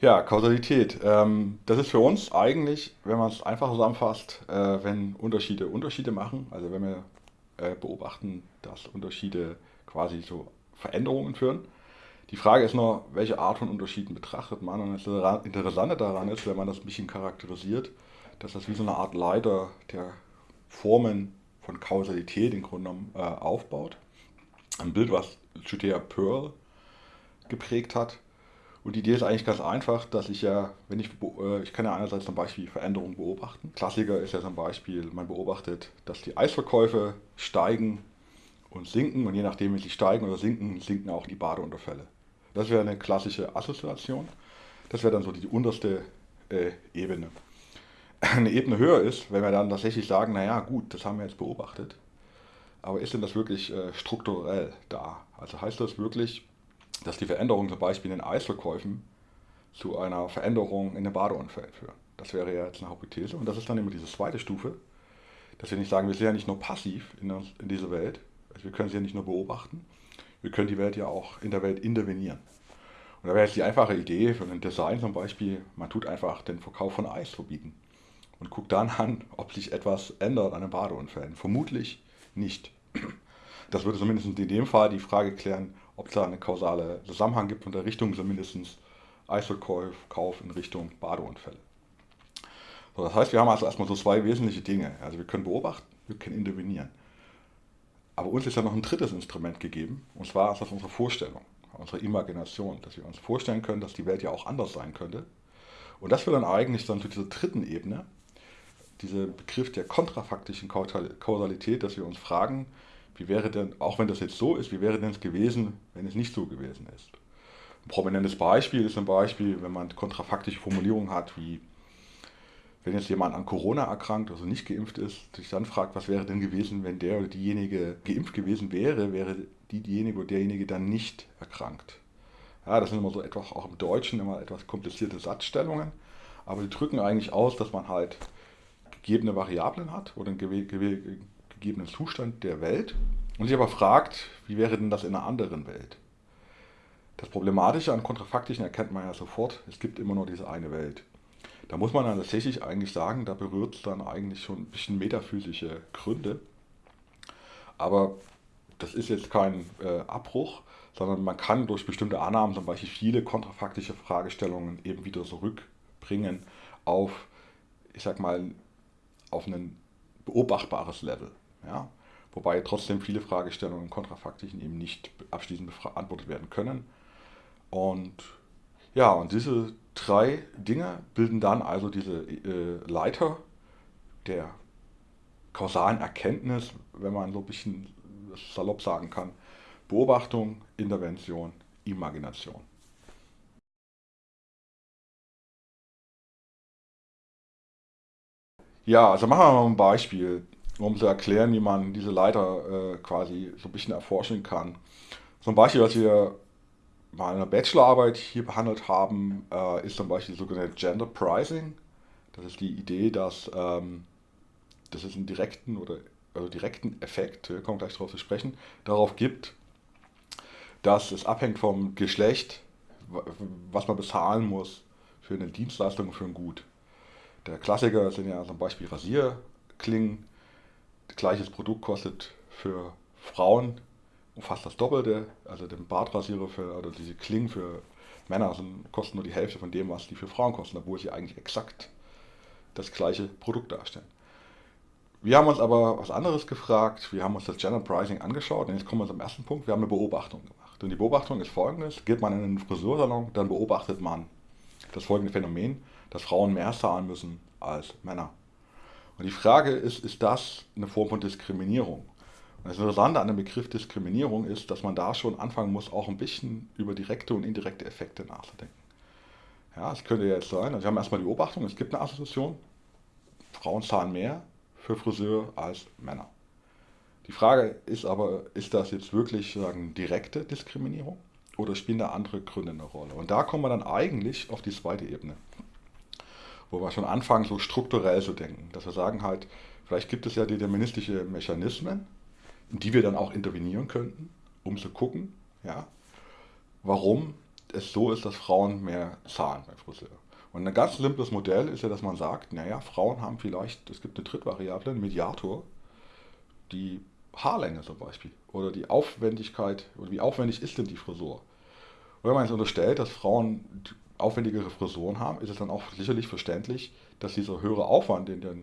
Ja, Kausalität. Ähm, das ist für uns eigentlich, wenn man es einfach zusammenfasst, äh, wenn Unterschiede Unterschiede machen, also wenn wir äh, beobachten, dass Unterschiede quasi zu Veränderungen führen. Die Frage ist nur, welche Art von Unterschieden betrachtet man. Und das Interessante daran ist, wenn man das ein bisschen charakterisiert, dass das wie so eine Art Leiter der Formen von Kausalität im Grunde genommen äh, aufbaut. Ein Bild, was Judea Pearl geprägt hat. Und die Idee ist eigentlich ganz einfach, dass ich ja, wenn ich, äh, ich kann ja einerseits zum Beispiel Veränderungen beobachten. Klassiker ist ja zum Beispiel, man beobachtet, dass die Eisverkäufe steigen und sinken und je nachdem, wie sie steigen oder sinken, sinken auch die Badeunterfälle. Das wäre eine klassische Assoziation. Das wäre dann so die unterste äh, Ebene. Eine Ebene höher ist, wenn wir dann tatsächlich sagen, naja gut, das haben wir jetzt beobachtet, aber ist denn das wirklich äh, strukturell da? Also heißt das wirklich, dass die Veränderungen zum Beispiel in den Eisverkäufen zu einer Veränderung in den Badeunfällen führen. Das wäre ja jetzt eine Hypothese. Und das ist dann immer diese zweite Stufe, dass wir nicht sagen, wir sind ja nicht nur passiv in, in dieser Welt, also wir können sie ja nicht nur beobachten, wir können die Welt ja auch in der Welt intervenieren. Und da wäre jetzt die einfache Idee für ein Design zum Beispiel, man tut einfach den Verkauf von Eis verbieten und guckt dann an, ob sich etwas ändert an den Badeunfällen. Vermutlich nicht. Das würde zumindest in dem Fall die Frage klären, ob es da einen kausalen Zusammenhang gibt von der Richtung zumindest Eisverkauf in Richtung Badeunfälle. So, das heißt, wir haben also erstmal so zwei wesentliche Dinge. Also wir können beobachten, wir können intervenieren. Aber uns ist ja noch ein drittes Instrument gegeben, und zwar ist das unsere Vorstellung, unsere Imagination, dass wir uns vorstellen können, dass die Welt ja auch anders sein könnte. Und das führt dann eigentlich dann zu dieser dritten Ebene, dieser Begriff der kontrafaktischen Kausalität, dass wir uns fragen, wie wäre denn, auch wenn das jetzt so ist, wie wäre denn es gewesen, wenn es nicht so gewesen ist? Ein prominentes Beispiel ist zum Beispiel, wenn man kontrafaktische Formulierungen hat, wie wenn jetzt jemand an Corona erkrankt, also nicht geimpft ist, sich dann fragt, was wäre denn gewesen, wenn der oder diejenige geimpft gewesen wäre, wäre die, diejenige oder derjenige dann nicht erkrankt. Ja, das sind immer so etwas, auch im Deutschen immer etwas komplizierte Satzstellungen, aber die drücken eigentlich aus, dass man halt gegebene Variablen hat oder einen gegebenen Zustand der Welt und sich aber fragt, wie wäre denn das in einer anderen Welt? Das Problematische an Kontrafaktischen erkennt man ja sofort, es gibt immer nur diese eine Welt. Da muss man dann tatsächlich eigentlich sagen, da berührt es dann eigentlich schon ein bisschen metaphysische Gründe. Aber das ist jetzt kein äh, Abbruch, sondern man kann durch bestimmte Annahmen zum Beispiel viele kontrafaktische Fragestellungen eben wieder zurückbringen auf, ich sag mal, auf ein beobachtbares Level. Ja? Wobei trotzdem viele Fragestellungen im Kontrafaktischen eben nicht abschließend beantwortet werden können. Und ja, und diese drei Dinge bilden dann also diese äh, Leiter der kausalen Erkenntnis, wenn man so ein bisschen salopp sagen kann. Beobachtung, Intervention, Imagination. Ja, also machen wir mal ein Beispiel um zu erklären, wie man diese Leiter äh, quasi so ein bisschen erforschen kann. Zum Beispiel, was wir mal in der Bachelorarbeit hier behandelt haben, äh, ist zum Beispiel sogenannte Gender Pricing. Das ist die Idee, dass, ähm, dass es einen direkten oder also direkten Effekt, wir kommen gleich darauf zu sprechen, darauf gibt, dass es abhängt vom Geschlecht, was man bezahlen muss für eine Dienstleistung, für ein Gut. Der Klassiker sind ja zum Beispiel Rasierklingen, gleiches Produkt kostet für Frauen fast das Doppelte. Also den Bartrasierer für, oder diese Klingen für Männer sind, kosten nur die Hälfte von dem, was die für Frauen kosten, obwohl sie eigentlich exakt das gleiche Produkt darstellen. Wir haben uns aber was anderes gefragt. Wir haben uns das Gender Pricing angeschaut und jetzt kommen wir zum ersten Punkt. Wir haben eine Beobachtung gemacht. Und die Beobachtung ist folgendes. Geht man in einen Friseursalon, dann beobachtet man das folgende Phänomen, dass Frauen mehr zahlen müssen als Männer. Und die Frage ist, ist das eine Form von Diskriminierung? Und das Interessante an dem Begriff Diskriminierung ist, dass man da schon anfangen muss, auch ein bisschen über direkte und indirekte Effekte nachzudenken. Ja, es könnte jetzt sein, also wir haben erstmal die Beobachtung, es gibt eine Assoziation, Frauen zahlen mehr für Friseur als Männer. Die Frage ist aber, ist das jetzt wirklich sagen, direkte Diskriminierung oder spielen da andere Gründe eine Rolle? Und da kommen wir dann eigentlich auf die zweite Ebene. Wo wir schon anfangen, so strukturell zu denken. Dass wir sagen halt, vielleicht gibt es ja deterministische Mechanismen, in die wir dann auch intervenieren könnten, um zu gucken, ja, warum es so ist, dass Frauen mehr zahlen beim Friseur. Und ein ganz simples Modell ist ja, dass man sagt, naja, Frauen haben vielleicht, es gibt eine Drittvariable, einen Mediator, die Haarlänge zum Beispiel oder die Aufwendigkeit oder wie aufwendig ist denn die Frisur. Und wenn man jetzt unterstellt, dass Frauen aufwendigere Frisuren haben, ist es dann auch sicherlich verständlich, dass dieser höhere Aufwand, den der,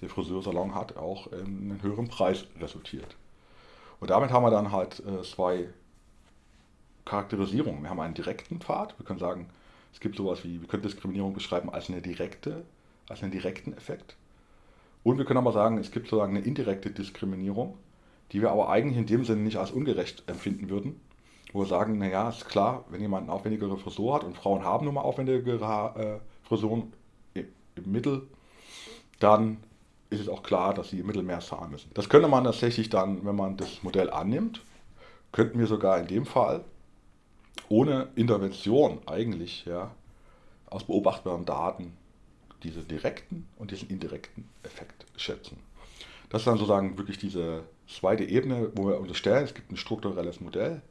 der Friseursalon hat, auch in einen höheren Preis resultiert. Und damit haben wir dann halt äh, zwei Charakterisierungen. Wir haben einen direkten Pfad. Wir können sagen, es gibt sowas wie, wir können Diskriminierung beschreiben als eine direkte, als einen direkten Effekt. Und wir können aber sagen, es gibt sozusagen eine indirekte Diskriminierung, die wir aber eigentlich in dem Sinne nicht als ungerecht empfinden würden. Wo wir sagen, naja, ist klar, wenn jemand eine aufwendigere Frisur hat und Frauen haben nun mal aufwendigere äh, Frisuren im Mittel, dann ist es auch klar, dass sie im Mittel mehr zahlen müssen. Das könnte man tatsächlich dann, wenn man das Modell annimmt, könnten wir sogar in dem Fall ohne Intervention eigentlich ja, aus beobachtbaren Daten diese direkten und diesen indirekten Effekt schätzen. Das ist dann sozusagen wirklich diese zweite Ebene, wo wir unterstellen, es gibt ein strukturelles Modell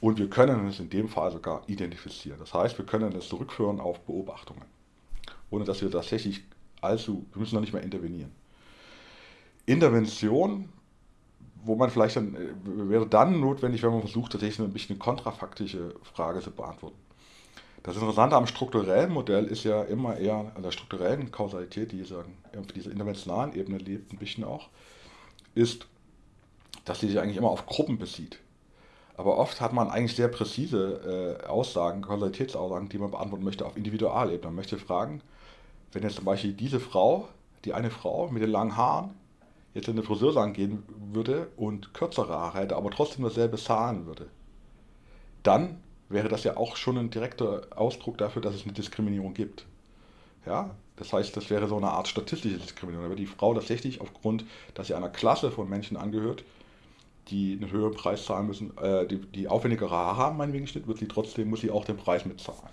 und wir können es in dem Fall sogar identifizieren. Das heißt, wir können es zurückführen auf Beobachtungen, ohne dass wir tatsächlich allzu, wir müssen noch nicht mehr intervenieren. Intervention wo man vielleicht dann, äh, wäre dann notwendig, wenn man versucht, tatsächlich ein bisschen eine kontrafaktische Frage zu beantworten. Das Interessante am strukturellen Modell ist ja immer eher an der strukturellen Kausalität, die sagen, auf dieser interventionalen Ebene lebt, ein bisschen auch, ist, dass sie sich eigentlich immer auf Gruppen bezieht. Aber oft hat man eigentlich sehr präzise äh, Aussagen, Kausalitätsaussagen, die man beantworten möchte auf Individualebene. Man möchte fragen, wenn jetzt zum Beispiel diese Frau, die eine Frau mit den langen Haaren, jetzt in den Friseursalon gehen würde und kürzere Haare hätte, aber trotzdem dasselbe zahlen würde, dann wäre das ja auch schon ein direkter Ausdruck dafür, dass es eine Diskriminierung gibt. Ja, das heißt, das wäre so eine Art statistische Diskriminierung. Da wird die Frau tatsächlich aufgrund, dass sie einer Klasse von Menschen angehört, die einen höheren Preis zahlen müssen, äh, die, die aufwendigere Haare haben, meinetwegen Schnitt, wird sie trotzdem, muss sie auch den Preis mitzahlen.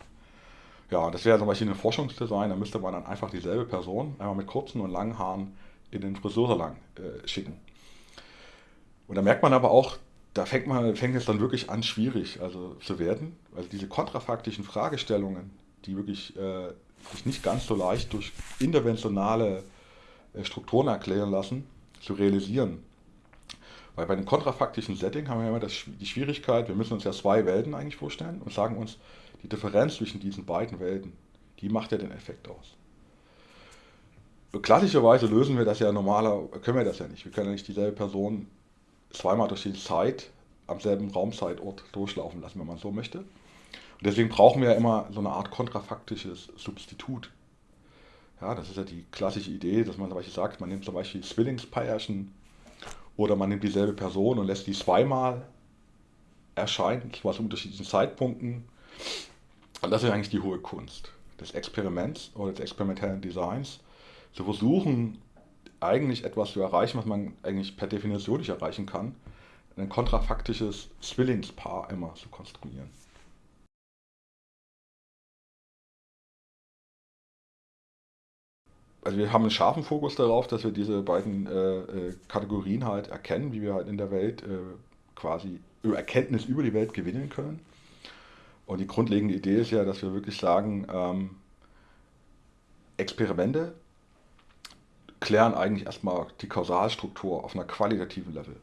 Ja, das wäre zum Beispiel ein Forschungsdesign, da müsste man dann einfach dieselbe Person, einmal mit kurzen und langen Haaren, in den Friseursalon äh, schicken. Und da merkt man aber auch, da fängt, man, fängt es dann wirklich an, schwierig also, zu werden. Also diese kontrafaktischen Fragestellungen, die wirklich äh, sich nicht ganz so leicht durch interventionale äh, Strukturen erklären lassen, zu realisieren. Weil bei einem kontrafaktischen Setting haben wir immer das, die Schwierigkeit, wir müssen uns ja zwei Welten eigentlich vorstellen und sagen uns, die Differenz zwischen diesen beiden Welten, die macht ja den Effekt aus klassischerweise lösen wir das ja normaler, können wir das ja nicht. Wir können ja nicht dieselbe Person zweimal durch die Zeit am selben Raumzeitort durchlaufen lassen, wenn man so möchte. Und deswegen brauchen wir ja immer so eine Art kontrafaktisches Substitut. Ja, das ist ja die klassische Idee, dass man zum Beispiel sagt, man nimmt zum Beispiel Zwillingspärchen oder man nimmt dieselbe Person und lässt die zweimal erscheinen, zwar zu unterschiedlichen Zeitpunkten. Und das ist eigentlich die hohe Kunst des Experiments oder des experimentellen Designs, zu versuchen, eigentlich etwas zu erreichen, was man eigentlich per Definition nicht erreichen kann, ein kontrafaktisches Zwillingspaar immer zu konstruieren. Also wir haben einen scharfen Fokus darauf, dass wir diese beiden äh, äh Kategorien halt erkennen, wie wir halt in der Welt äh, quasi Erkenntnis über die Welt gewinnen können. Und die grundlegende Idee ist ja, dass wir wirklich sagen, ähm, Experimente klären eigentlich erstmal die Kausalstruktur auf einer qualitativen Level.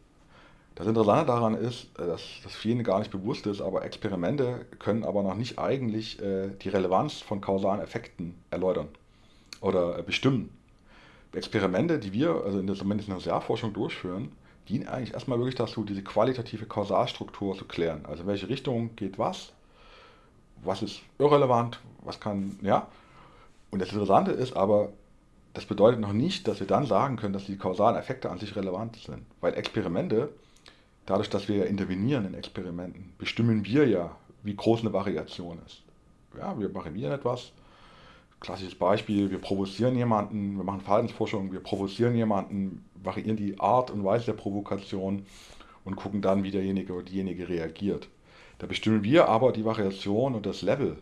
Das Interessante daran ist, äh, dass das vielen gar nicht bewusst ist, aber Experimente können aber noch nicht eigentlich äh, die Relevanz von kausalen Effekten erläutern oder äh, bestimmen. Experimente, die wir, also in der, zumindest in der Sozialforschung durchführen, dienen eigentlich erstmal wirklich dazu, diese qualitative Kausalstruktur zu klären. Also in welche Richtung geht was, was ist irrelevant, was kann, ja. Und das Interessante ist aber, das bedeutet noch nicht, dass wir dann sagen können, dass die kausalen Effekte an sich relevant sind. Weil Experimente, dadurch, dass wir intervenieren in Experimenten, bestimmen wir ja, wie groß eine Variation ist. Ja, wir variieren etwas. Klassisches Beispiel, wir provozieren jemanden, wir machen Verhaltensforschung, wir provozieren jemanden, variieren die Art und Weise der Provokation und gucken dann, wie derjenige oder diejenige reagiert. Da bestimmen wir aber die Variation und das Level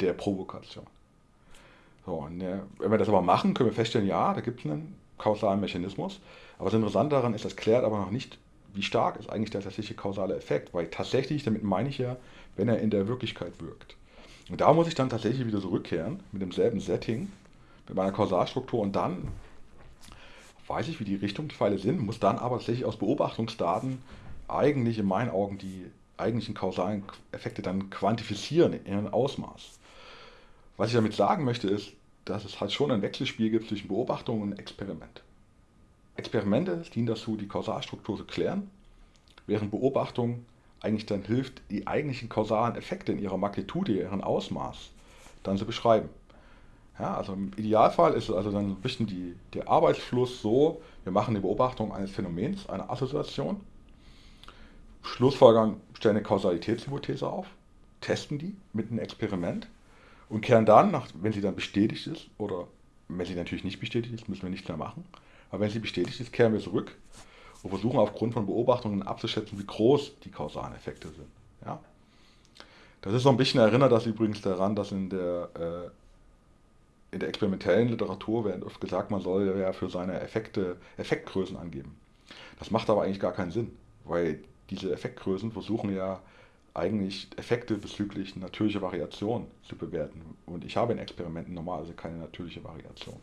der Provokation. So, äh, wenn wir das aber machen, können wir feststellen, ja, da gibt es einen kausalen Mechanismus. Aber das Interessante daran ist, das klärt aber noch nicht, wie stark ist eigentlich der tatsächliche kausale Effekt. Weil tatsächlich, damit meine ich ja, wenn er in der Wirklichkeit wirkt. Und da muss ich dann tatsächlich wieder zurückkehren mit demselben Setting, mit meiner Kausalstruktur und dann weiß ich, wie die Richtungspfeile sind, muss dann aber tatsächlich aus Beobachtungsdaten eigentlich in meinen Augen die eigentlichen kausalen Effekte dann quantifizieren in ihrem Ausmaß. Was ich damit sagen möchte, ist, dass es halt schon ein Wechselspiel gibt zwischen Beobachtung und Experiment. Experimente dienen dazu, die Kausalstruktur zu klären, während Beobachtung eigentlich dann hilft, die eigentlichen kausalen Effekte in ihrer Magnitude, ihren Ausmaß dann zu beschreiben. Ja, also im Idealfall ist also dann ein bisschen die, der Arbeitsfluss so, wir machen die Beobachtung eines Phänomens, eine Assoziation, Schlussfolgern, stellen eine Kausalitätshypothese auf, testen die mit einem Experiment und kehren dann, nach, wenn sie dann bestätigt ist, oder wenn sie natürlich nicht bestätigt ist, müssen wir nichts mehr machen, aber wenn sie bestätigt ist, kehren wir zurück und versuchen aufgrund von Beobachtungen abzuschätzen, wie groß die kausalen Effekte sind. Ja? Das ist so ein bisschen erinnert das übrigens daran, dass in der, äh, in der experimentellen Literatur wird oft gesagt, man soll ja für seine Effekte Effektgrößen angeben. Das macht aber eigentlich gar keinen Sinn, weil diese Effektgrößen versuchen ja eigentlich Effekte bezüglich natürlicher Variation zu bewerten. Und ich habe in Experimenten normalerweise keine natürliche Variation.